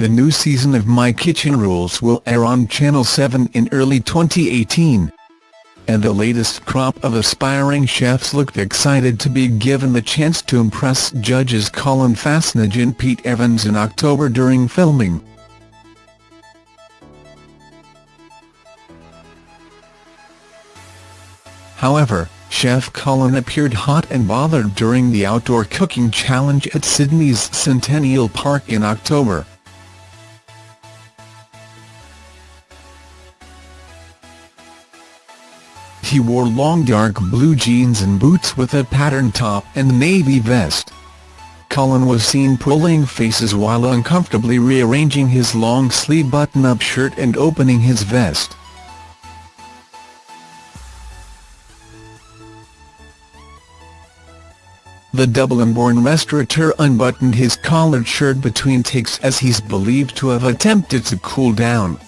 the new season of My Kitchen Rules will air on Channel 7 in early 2018. And the latest crop of aspiring chefs looked excited to be given the chance to impress judges Colin Fassnidge and Pete Evans in October during filming. However, Chef Colin appeared hot and bothered during the outdoor cooking challenge at Sydney's Centennial Park in October. He wore long dark blue jeans and boots with a patterned top and navy vest. Colin was seen pulling faces while uncomfortably rearranging his long-sleeve button-up shirt and opening his vest. The Dublin-born restaurateur unbuttoned his collared shirt between takes as he's believed to have attempted to cool down.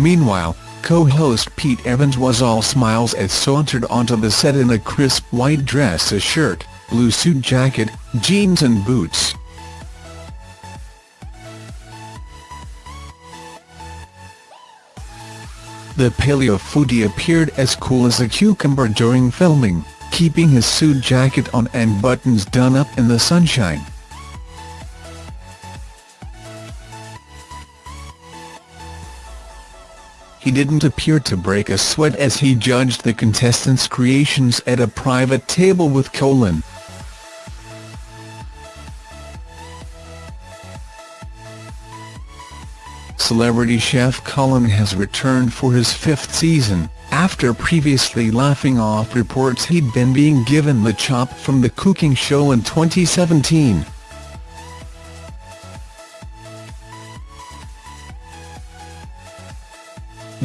Meanwhile, co-host Pete Evans was all smiles as sauntered onto the set in a crisp white dress a shirt, blue suit jacket, jeans and boots. The paleo foodie appeared as cool as a cucumber during filming, keeping his suit jacket on and buttons done up in the sunshine. He didn't appear to break a sweat as he judged the contestants' creations at a private table with Colin. celebrity chef Colin has returned for his fifth season, after previously laughing off reports he'd been being given the chop from the cooking show in 2017.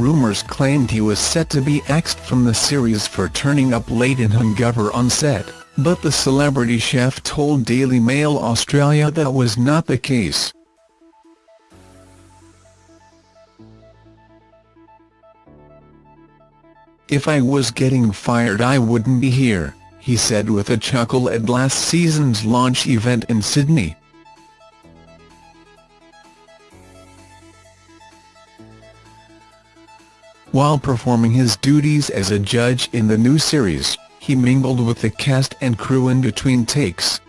Rumours claimed he was set to be axed from the series for turning up late in hungover on set, but the celebrity chef told Daily Mail Australia that was not the case. If I was getting fired I wouldn't be here, he said with a chuckle at last season's launch event in Sydney. While performing his duties as a judge in the new series, he mingled with the cast and crew in between takes.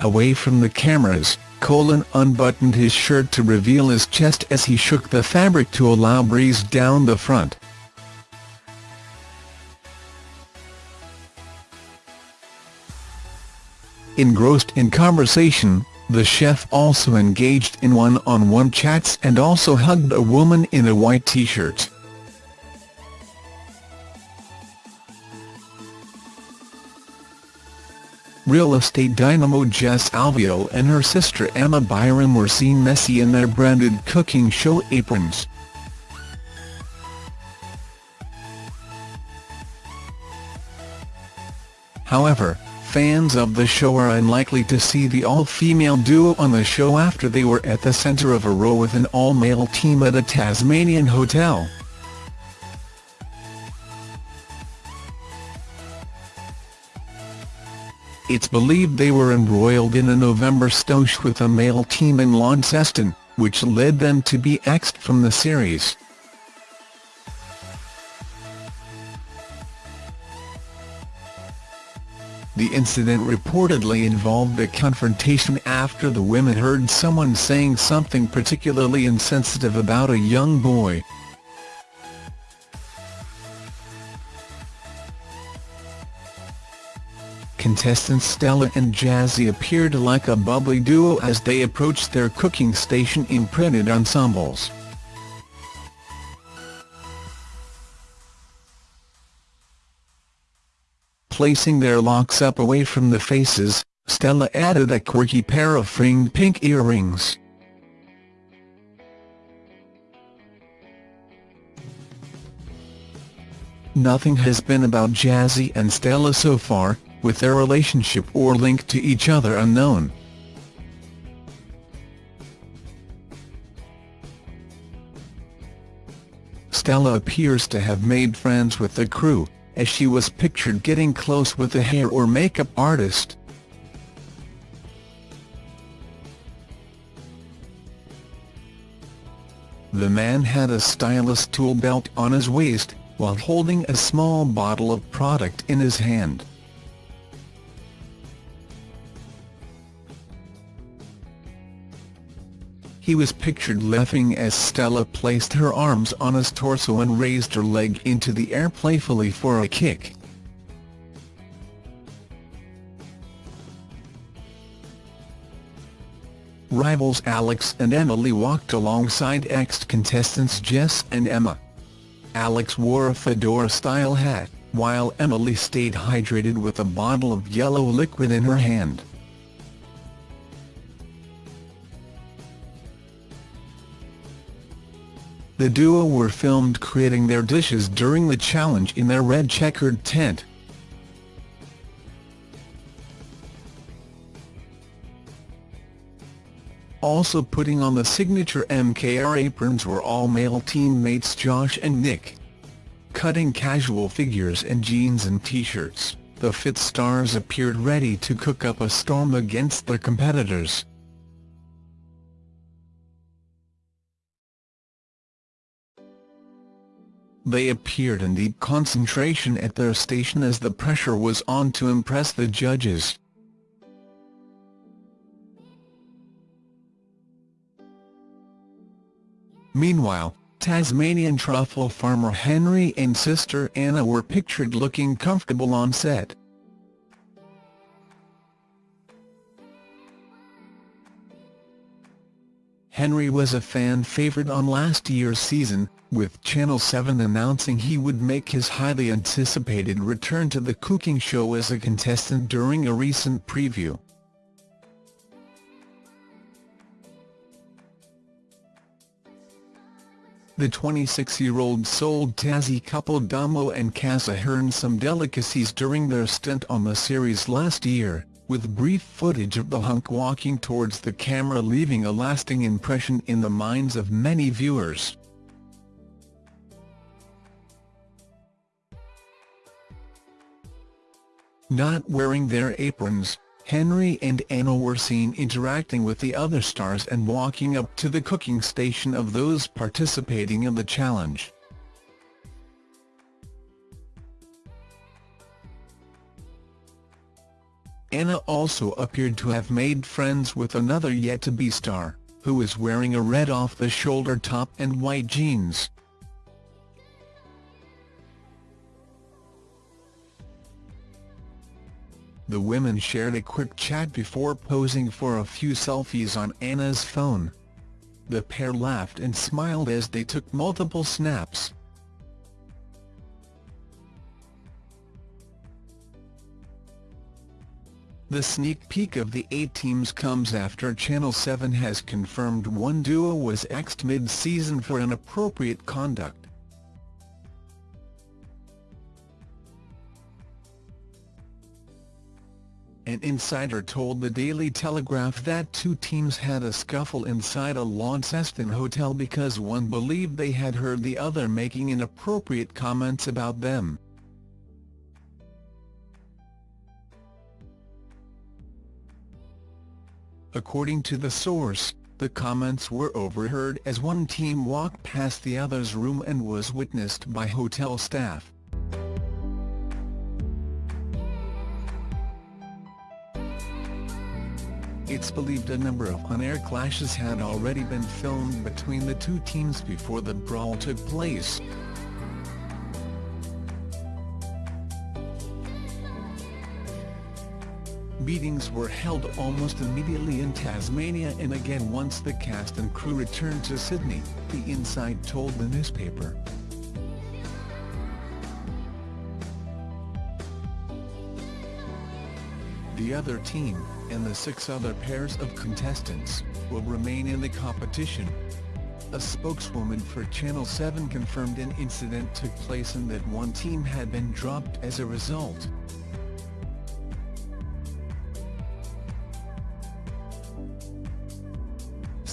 Away from the cameras, Colin unbuttoned his shirt to reveal his chest as he shook the fabric to allow breeze down the front. Engrossed in conversation, the chef also engaged in one-on-one -on -one chats and also hugged a woman in a white t-shirt. Real estate dynamo Jess Alveo and her sister Emma Byram were seen messy in their branded cooking show aprons. However, fans of the show are unlikely to see the all-female duo on the show after they were at the centre of a row with an all-male team at a Tasmanian hotel. It's believed they were embroiled in a November stoush with a male team in Launceston, which led them to be axed from the series. The incident reportedly involved a confrontation after the women heard someone saying something particularly insensitive about a young boy. contestants Stella and Jazzy appeared like a bubbly duo as they approached their cooking station in printed ensembles. Placing their locks up away from the faces, Stella added a quirky pair of fringed pink earrings. Nothing has been about Jazzy and Stella so far, with their relationship or link to each other unknown. Stella appears to have made friends with the crew, as she was pictured getting close with a hair or makeup artist. The man had a stylish tool belt on his waist, while holding a small bottle of product in his hand. He was pictured laughing as Stella placed her arms on his torso and raised her leg into the air playfully for a kick. Rivals Alex and Emily walked alongside ex-contestants Jess and Emma. Alex wore a fedora-style hat, while Emily stayed hydrated with a bottle of yellow liquid in her hand. The duo were filmed creating their dishes during the challenge in their red checkered tent. Also putting on the signature MKR aprons were all male teammates Josh and Nick. Cutting casual figures in jeans and t-shirts, the fit stars appeared ready to cook up a storm against their competitors. They appeared in deep concentration at their station as the pressure was on to impress the judges. Meanwhile, Tasmanian truffle farmer Henry and sister Anna were pictured looking comfortable on set. Henry was a fan favourite on last year's season, with Channel 7 announcing he would make his highly anticipated return to the cooking show as a contestant during a recent preview. The 26-year-old sold Tassie couple Damo and Kaz Ahern some delicacies during their stint on the series last year, with brief footage of the hunk walking towards the camera leaving a lasting impression in the minds of many viewers. Not wearing their aprons, Henry and Anna were seen interacting with the other stars and walking up to the cooking station of those participating in the challenge. Anna also appeared to have made friends with another yet-to-be star, who was wearing a red off-the-shoulder top and white jeans. The women shared a quick chat before posing for a few selfies on Anna's phone. The pair laughed and smiled as they took multiple snaps. The sneak peek of the eight teams comes after Channel 7 has confirmed one duo was axed mid-season for inappropriate conduct. An insider told the Daily Telegraph that two teams had a scuffle inside a Launceston hotel because one believed they had heard the other making inappropriate comments about them. According to the source, the comments were overheard as one team walked past the other's room and was witnessed by hotel staff. It's believed a number of on-air clashes had already been filmed between the two teams before the brawl took place. Meetings were held almost immediately in Tasmania and again once the cast and crew returned to Sydney, the inside told the newspaper. The other team, and the six other pairs of contestants, will remain in the competition. A spokeswoman for Channel 7 confirmed an incident took place and that one team had been dropped as a result.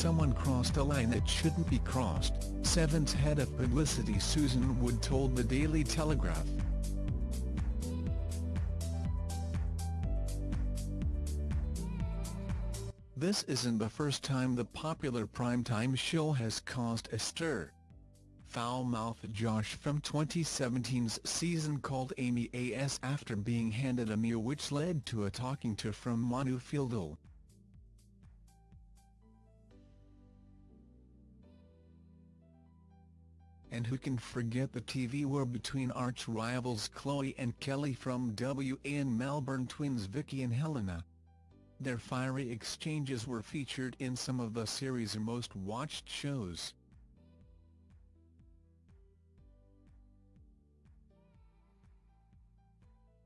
Someone crossed a line that shouldn't be crossed, 7's head of publicity Susan Wood told the Daily Telegraph. This isn't the first time the popular primetime show has caused a stir. Foul-mouthed Josh from 2017's season called Amy AS after being handed a meal which led to a talking to from Manu Feildel. And who can forget the TV war between arch-rivals Chloe and Kelly from WA and Melbourne twins Vicky and Helena. Their fiery exchanges were featured in some of the series' most watched shows.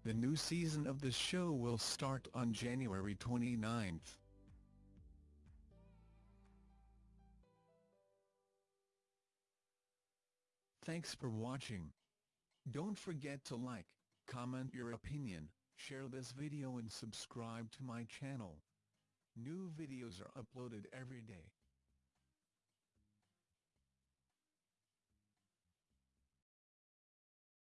The new season of the show will start on January 29. Thanks for watching. Don't forget to like, comment your opinion, share this video and subscribe to my channel. New videos are uploaded every day.